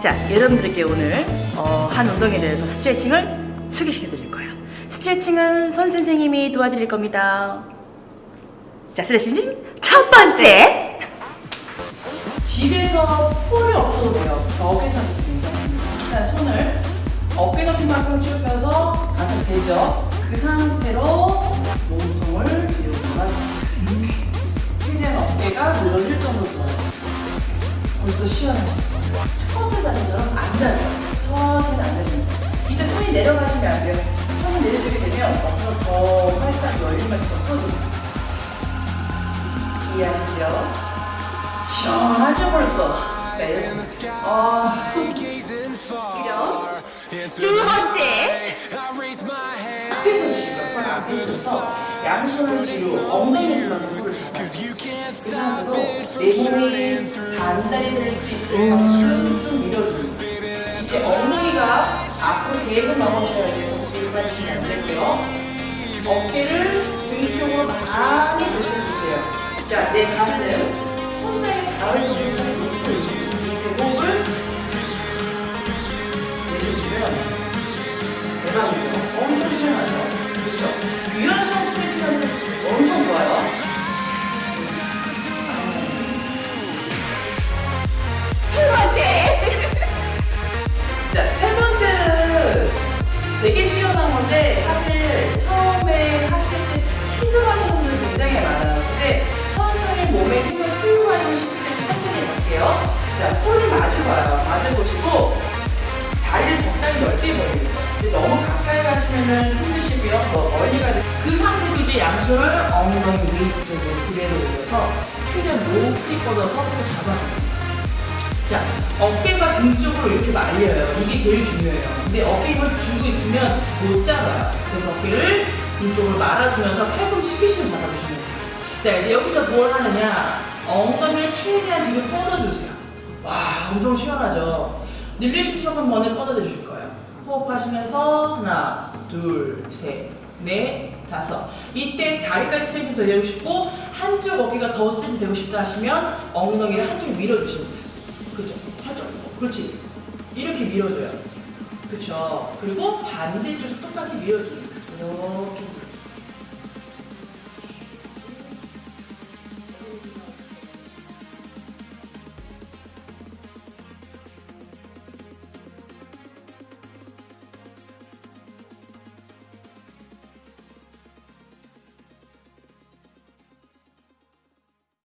자, 여러분들께 오늘 어, 한 운동에 대해서 스트레칭을 소개시켜 드릴 거예요. 스트레칭은 손 선생님이 도와드릴 겁니다. 자, 스트레칭 첫 번째. 집에서 폴이 없어도 돼요. 벽에서 괜찮습니다. 일단 손을 어깨 높이만큼 쭉 펴서 가슴 대죠. 그 상태로 벌써 시원하죠? 스쿼트 자세처럼 앉아요. 천천히 앉아줍니다. 이제 손이 내려가시면 안 돼요. 손이 내려주게 되면 어깨가 더 활짝 열리면서 커집니다. 이해하시죠? 시원하죠 벌써? 자, 이렇게. 아, 그죠? 두 번째! 앞에 서주시고요. 팔 앞에 서서 양손을 뒤로 엉덩이를 잡아요. 그 상태로 내 몸이 반달이 될수 있을 만큼 좀 밀어줍니다. 이제 엉덩이가 앞으로 계속 넘어져야 돼요. 빠지시면 안 되고요. 어깨를 등 쪽으로 많이 조절해주세요. 자, 내 가슴, 힘드시고요. 더 멀리 가지. 그 상태로 이제 양손을 엉덩이 위쪽으로 그대로 올려서 최대한 높이 뻗어서 손을 잡아줍니다. 자, 어깨가 등 쪽으로 이렇게 말려요. 이게 제일 중요해요. 근데 어깨 힘을 주고 있으면 못 잡아요. 그래서 어깨를 등 쪽으로 말아주면서 팔꿈치 피시면 잡아주시면 돼요. 자, 이제 여기서 뭘 하느냐. 엉덩이를 최대한 뒤로 뻗어주세요. 와, 엄청 시원하죠? 늘리시면 한 번에 뻗어져 주실 거예요. 호흡하시면서 하나, 둘, 셋, 넷, 다섯. 이때 다리까지 스트레칭 더 되고 싶고 한쪽 어깨가 더 스트레칭 되고 싶다 하시면 엉덩이를 한쪽에 밀어주시면 돼요. 그죠? 한쪽. 그렇지. 이렇게 밀어줘요. 그쵸? 그리고 반대쪽도 똑같이 밀어줍니다. 이렇게